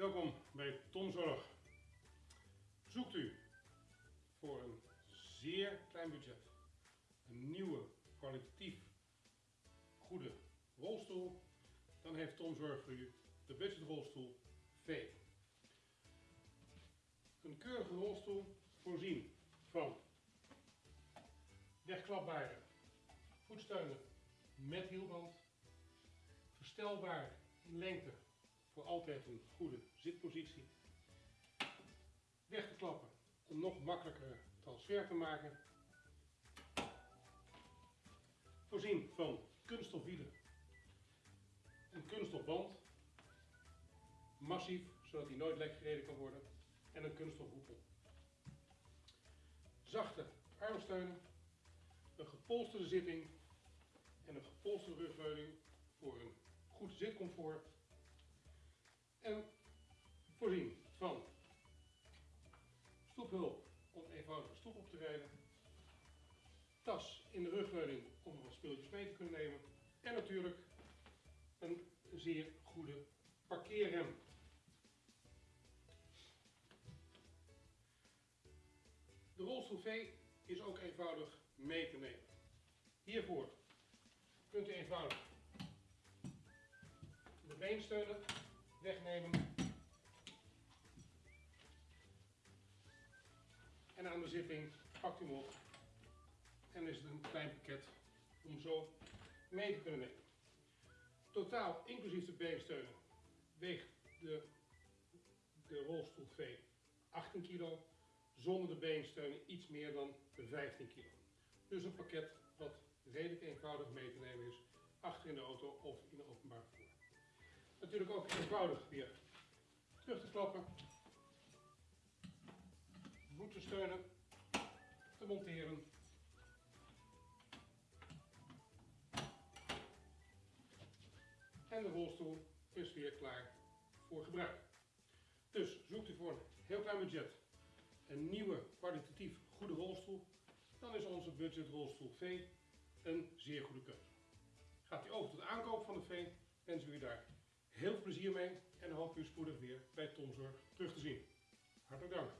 Welkom bij Tomzorg. Zoekt u voor een zeer klein budget een nieuwe, kwalitatief goede rolstoel, dan heeft Tomzorg voor u de budgetrolstoel V. Een keurige rolstoel voorzien van wegklapbare voetsteunen met hielband, verstelbaar in lengte voor altijd een goede zitpositie, weg te klappen om nog makkelijker transfer te maken, voorzien van kunststof wielen, een kunststof band, massief zodat hij nooit lek gereden kan worden. En een kunststof hoepel. Zachte armsteunen, een gepolsterde zitting. En een gepolsterde rugleuning voor een goed zitcomfort en voorzien van stoephulp om eenvoudig een stoep op te rijden, tas in de rugleuning om wat speeltjes mee te kunnen nemen en natuurlijk een zeer goede parkeerrem. De rolstoel V is ook eenvoudig mee te nemen. Hiervoor kunt u eenvoudig de beensteunen wegnemen en aan de zitting pakt u hem op en is het een klein pakket om zo mee te kunnen nemen. Totaal, inclusief de beensteunen, weegt de, de rolstoel V 18 kilo, zonder de beensteunen iets meer dan 15 kilo. Dus een pakket wat redelijk eenvoudig mee te nemen is, achter in de auto of in openbaar vervoer. Natuurlijk ook eenvoudig weer terug te klappen, voetensteunen te monteren en de rolstoel is weer klaar voor gebruik. Dus zoekt u voor een heel klein budget een nieuwe kwalitatief goede rolstoel, dan is onze budget rolstoel V een zeer goede keuze. Gaat u over tot aankoop van de V, wensen we u daar heel veel plezier mee en hoop u spoedig weer bij Tomzorg terug te zien. Hartelijk dank.